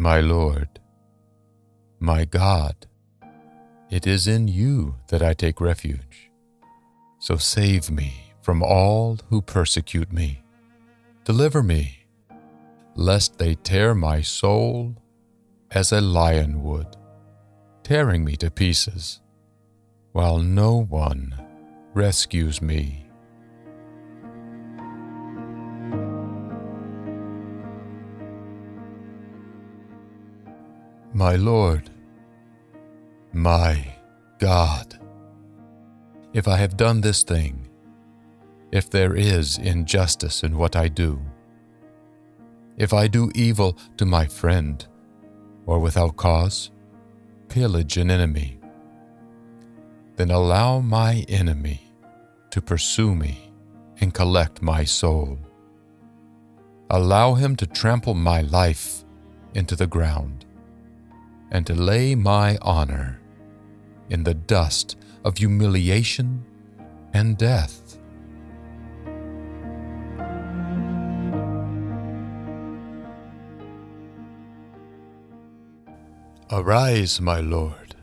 My Lord, my God, it is in you that I take refuge. So save me from all who persecute me. Deliver me, lest they tear my soul as a lion would, tearing me to pieces, while no one rescues me. My Lord, my God, if I have done this thing, if there is injustice in what I do, if I do evil to my friend, or without cause, pillage an enemy, then allow my enemy to pursue me and collect my soul. Allow him to trample my life into the ground and to lay my honor in the dust of humiliation and death. Arise, my Lord,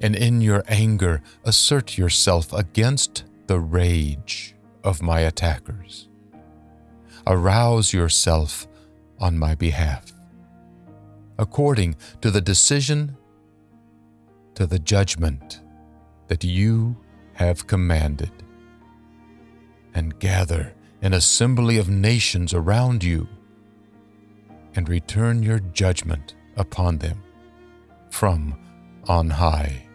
and in your anger assert yourself against the rage of my attackers. Arouse yourself on my behalf according to the decision, to the judgment that you have commanded. And gather an assembly of nations around you, and return your judgment upon them from on high.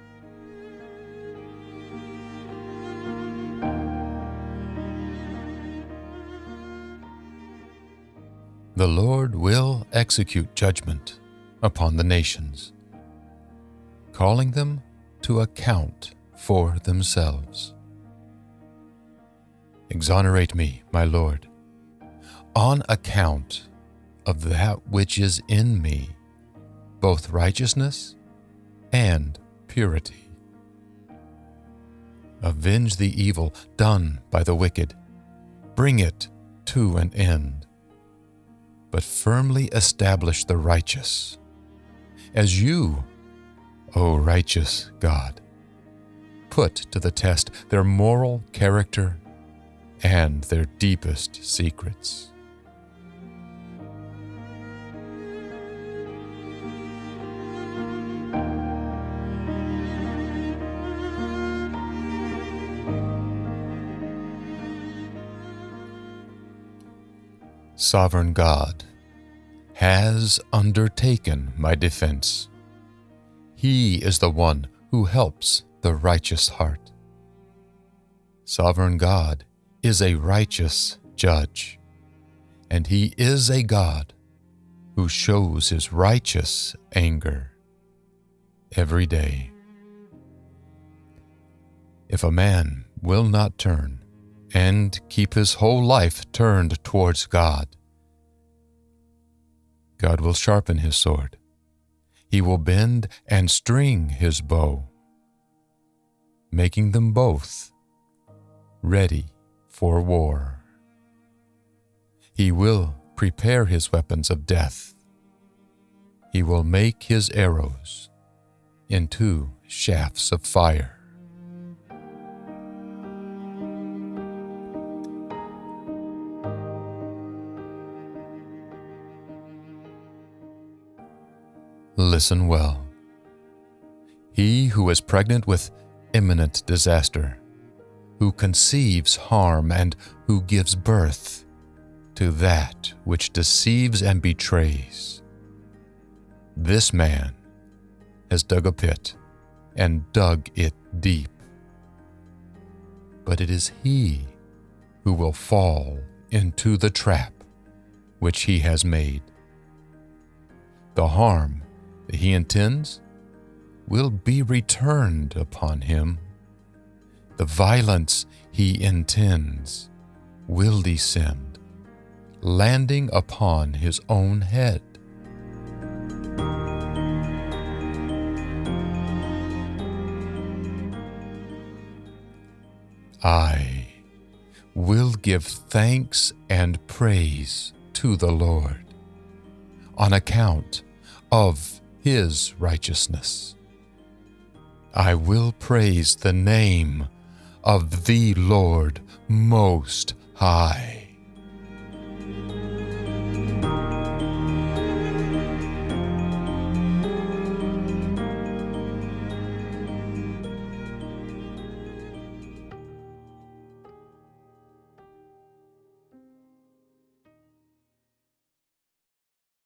The Lord will execute judgment upon the nations, calling them to account for themselves. Exonerate me, my Lord, on account of that which is in me, both righteousness and purity. Avenge the evil done by the wicked, bring it to an end, but firmly establish the righteous as you, O righteous God, put to the test their moral character and their deepest secrets. Sovereign God, has undertaken my defense. He is the one who helps the righteous heart. Sovereign God is a righteous judge, and He is a God who shows His righteous anger every day. If a man will not turn and keep his whole life turned towards God, God will sharpen his sword. He will bend and string his bow, making them both ready for war. He will prepare his weapons of death. He will make his arrows into shafts of fire. Listen well. He who is pregnant with imminent disaster, who conceives harm and who gives birth to that which deceives and betrays. This man has dug a pit and dug it deep. But it is he who will fall into the trap which he has made. The harm he intends will be returned upon him. The violence he intends will descend, landing upon his own head. I will give thanks and praise to the Lord on account of his righteousness. I will praise the name of the Lord Most High.